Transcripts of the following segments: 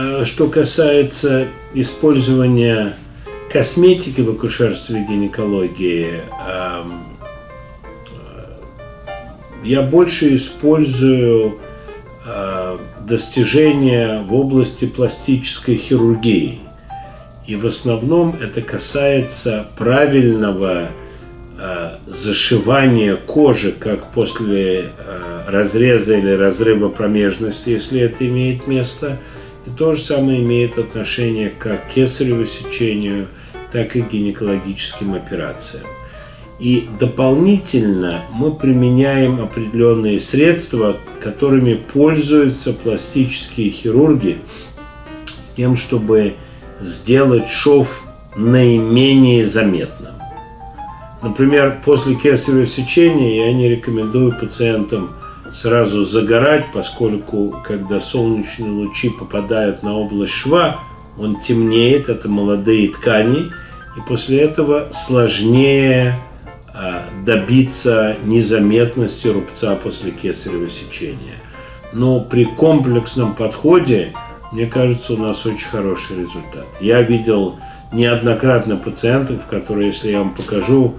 Э, что касается использования косметики в акушерстве и гинекологии, э, я больше использую э, достижения в области пластической хирургии. И в основном это касается правильного зашивания кожи, как после разреза или разрыва промежности, если это имеет место – и то же самое имеет отношение как к кесареву сечению, так и к гинекологическим операциям. И дополнительно мы применяем определенные средства, которыми пользуются пластические хирурги с тем, чтобы сделать шов наименее заметным. Например, после кесарево сечения я не рекомендую пациентам сразу загорать, поскольку когда солнечные лучи попадают на область шва, он темнеет, это молодые ткани, и после этого сложнее а, добиться незаметности рубца после кесарево сечения. Но при комплексном подходе, мне кажется, у нас очень хороший результат. Я видел неоднократно пациентов, которые, если я вам покажу,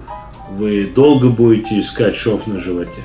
вы долго будете искать шов на животе.